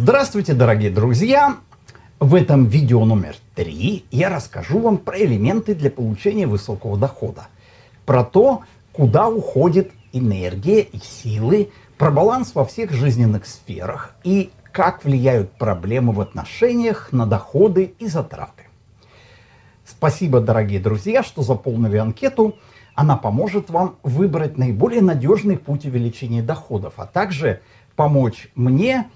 Здравствуйте, дорогие друзья! В этом видео номер три я расскажу вам про элементы для получения высокого дохода. Про то, куда уходит энергия и силы, про баланс во всех жизненных сферах и как влияют проблемы в отношениях на доходы и затраты. Спасибо, дорогие друзья, что заполнили анкету. Она поможет вам выбрать наиболее надежный путь увеличения доходов, а также помочь мне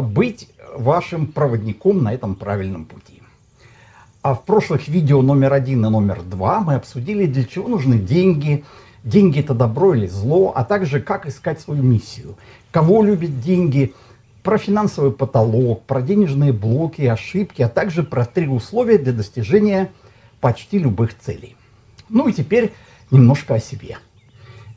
быть вашим проводником на этом правильном пути. А в прошлых видео номер один и номер два мы обсудили, для чего нужны деньги, деньги это добро или зло, а также как искать свою миссию, кого любят деньги, про финансовый потолок, про денежные блоки ошибки, а также про три условия для достижения почти любых целей. Ну и теперь немножко о себе.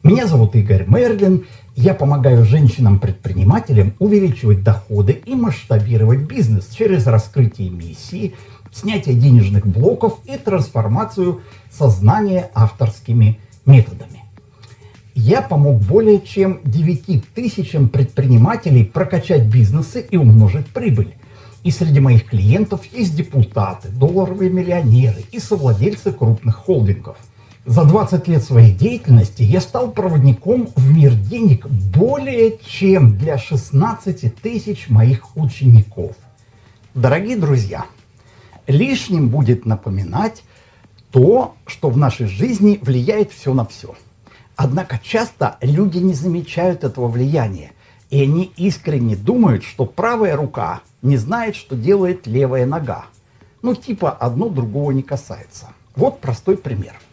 Меня зовут Игорь Мерлин, я помогаю женщинам-предпринимателям увеличивать доходы и масштабировать бизнес через раскрытие миссии, снятие денежных блоков и трансформацию сознания авторскими методами. Я помог более чем 9 тысячам предпринимателей прокачать бизнесы и умножить прибыль. И среди моих клиентов есть депутаты, долларовые миллионеры и совладельцы крупных холдингов. За 20 лет своей деятельности я стал проводником в мир денег более чем для 16 тысяч моих учеников. Дорогие друзья, лишним будет напоминать то, что в нашей жизни влияет все на все. Однако часто люди не замечают этого влияния, и они искренне думают, что правая рука не знает, что делает левая нога. Ну типа одно другого не касается. Вот простой пример –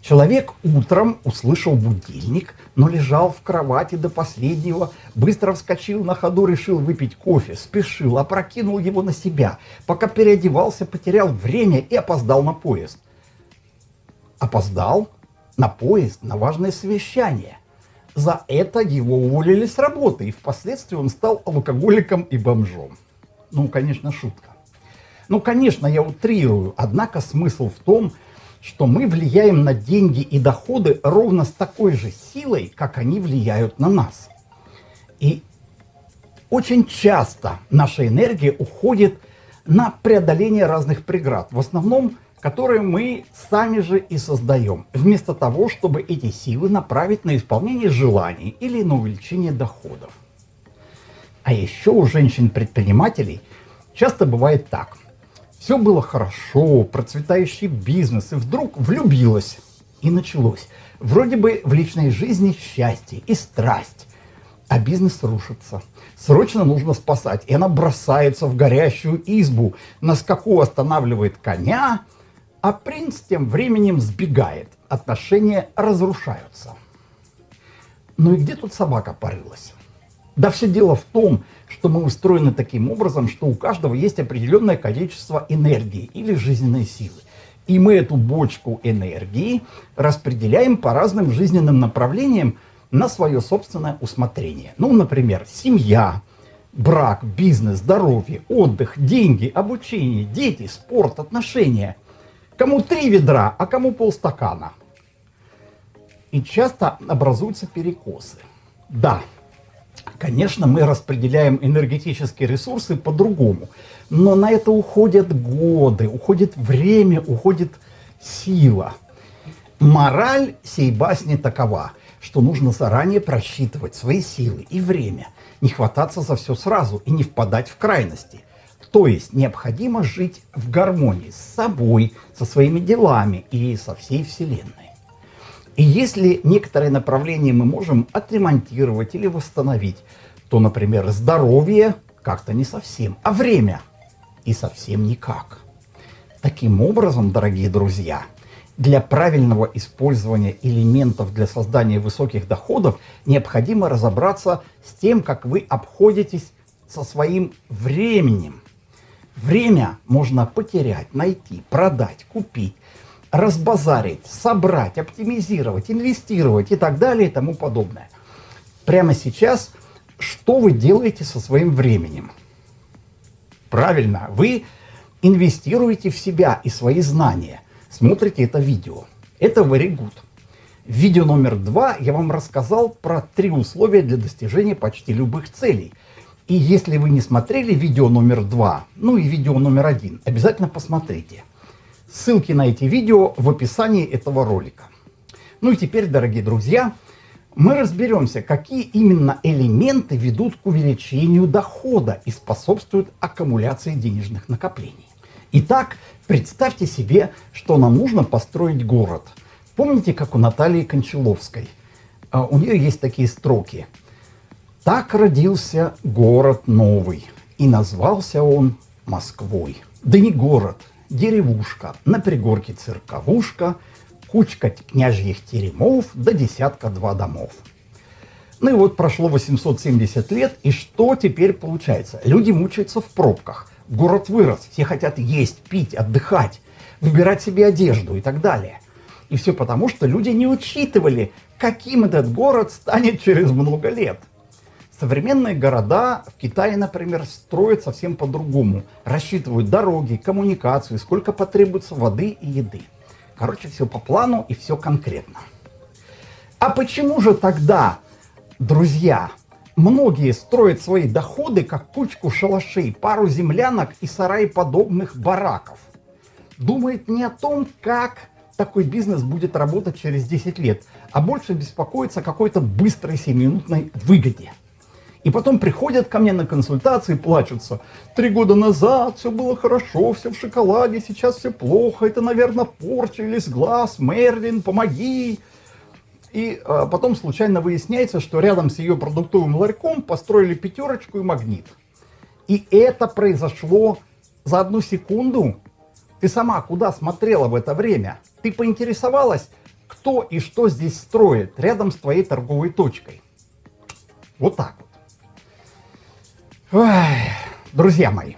Человек утром услышал будильник, но лежал в кровати до последнего, быстро вскочил на ходу, решил выпить кофе, спешил, опрокинул его на себя, пока переодевался, потерял время и опоздал на поезд. Опоздал на поезд, на важное совещание. За это его уволили с работы, и впоследствии он стал алкоголиком и бомжом. Ну, конечно, шутка. Ну, конечно, я утрирую, однако смысл в том, что что мы влияем на деньги и доходы ровно с такой же силой, как они влияют на нас. И очень часто наша энергия уходит на преодоление разных преград, в основном, которые мы сами же и создаем, вместо того, чтобы эти силы направить на исполнение желаний или на увеличение доходов. А еще у женщин-предпринимателей часто бывает так – все было хорошо, процветающий бизнес, и вдруг влюбилась. И началось. Вроде бы в личной жизни счастье и страсть, а бизнес рушится. Срочно нужно спасать. И она бросается в горящую избу, на скаку останавливает коня, а принц тем временем сбегает. Отношения разрушаются. Ну и где тут собака порылась? Да все дело в том, что мы устроены таким образом, что у каждого есть определенное количество энергии или жизненной силы. И мы эту бочку энергии распределяем по разным жизненным направлениям на свое собственное усмотрение. Ну, например, семья, брак, бизнес, здоровье, отдых, деньги, обучение, дети, спорт, отношения. Кому три ведра, а кому полстакана. И часто образуются перекосы. Да, Конечно, мы распределяем энергетические ресурсы по-другому, но на это уходят годы, уходит время, уходит сила. Мораль сей басни такова, что нужно заранее просчитывать свои силы и время, не хвататься за все сразу и не впадать в крайности. То есть необходимо жить в гармонии с собой, со своими делами и со всей Вселенной. И если некоторые направления мы можем отремонтировать или восстановить, то, например, здоровье как-то не совсем, а время и совсем никак. Таким образом, дорогие друзья, для правильного использования элементов для создания высоких доходов необходимо разобраться с тем, как вы обходитесь со своим временем. Время можно потерять, найти, продать, купить разбазарить, собрать, оптимизировать, инвестировать и так далее и тому подобное. Прямо сейчас, что вы делаете со своим временем? Правильно, вы инвестируете в себя и свои знания. Смотрите это видео. Это very good. Видео номер два я вам рассказал про три условия для достижения почти любых целей. И если вы не смотрели видео номер два, ну и видео номер один, обязательно посмотрите. Ссылки на эти видео в описании этого ролика. Ну и теперь, дорогие друзья, мы разберемся, какие именно элементы ведут к увеличению дохода и способствуют аккумуляции денежных накоплений. Итак, представьте себе, что нам нужно построить город. Помните, как у Натальи Кончаловской? А, у нее есть такие строки – так родился город новый, и назвался он Москвой. Да не город, деревушка, на пригорке церковушка, кучка княжьих теремов до да десятка-два домов. Ну и вот прошло 870 лет, и что теперь получается? Люди мучаются в пробках. Город вырос, все хотят есть, пить, отдыхать, выбирать себе одежду и так далее. И все потому, что люди не учитывали, каким этот город станет через много лет. Современные города в Китае, например, строят совсем по-другому. Рассчитывают дороги, коммуникации, сколько потребуется воды и еды. Короче, все по плану и все конкретно. А почему же тогда, друзья, многие строят свои доходы как кучку шалашей, пару землянок и сарай подобных бараков? Думает не о том, как такой бизнес будет работать через 10 лет, а больше беспокоится о какой-то быстрой 7-минутной выгоде. И потом приходят ко мне на консультации плачутся. Три года назад все было хорошо, все в шоколаде, сейчас все плохо, это, наверное, порча или сглаз, Мерлин, помоги. И а, потом случайно выясняется, что рядом с ее продуктовым ларьком построили пятерочку и магнит. И это произошло за одну секунду. Ты сама куда смотрела в это время? Ты поинтересовалась, кто и что здесь строит рядом с твоей торговой точкой. Вот так вот. Ой, друзья мои,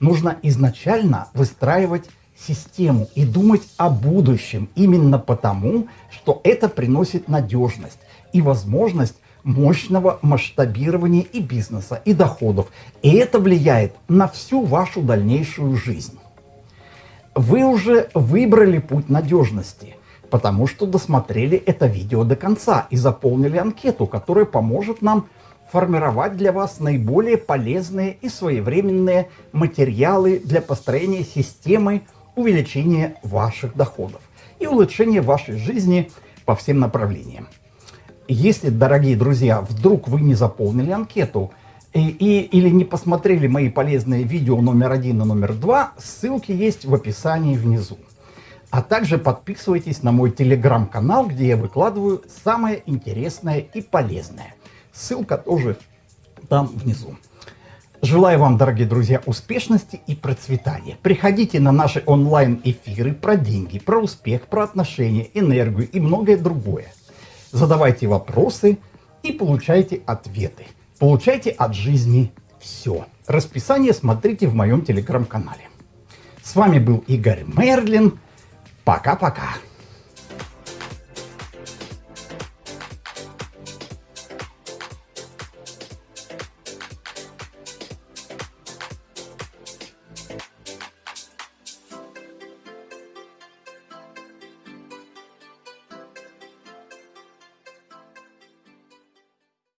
нужно изначально выстраивать систему и думать о будущем именно потому, что это приносит надежность и возможность мощного масштабирования и бизнеса, и доходов. И это влияет на всю вашу дальнейшую жизнь. Вы уже выбрали путь надежности, потому что досмотрели это видео до конца и заполнили анкету, которая поможет нам формировать для вас наиболее полезные и своевременные материалы для построения системы увеличения ваших доходов и улучшения вашей жизни по всем направлениям. Если, дорогие друзья, вдруг вы не заполнили анкету и, и, или не посмотрели мои полезные видео номер один и номер два, ссылки есть в описании внизу. А также подписывайтесь на мой телеграм-канал, где я выкладываю самое интересное и полезное. Ссылка тоже там внизу. Желаю вам, дорогие друзья, успешности и процветания. Приходите на наши онлайн-эфиры про деньги, про успех, про отношения, энергию и многое другое. Задавайте вопросы и получайте ответы. Получайте от жизни все. Расписание смотрите в моем телеграм-канале. С вами был Игорь Мерлин. Пока-пока.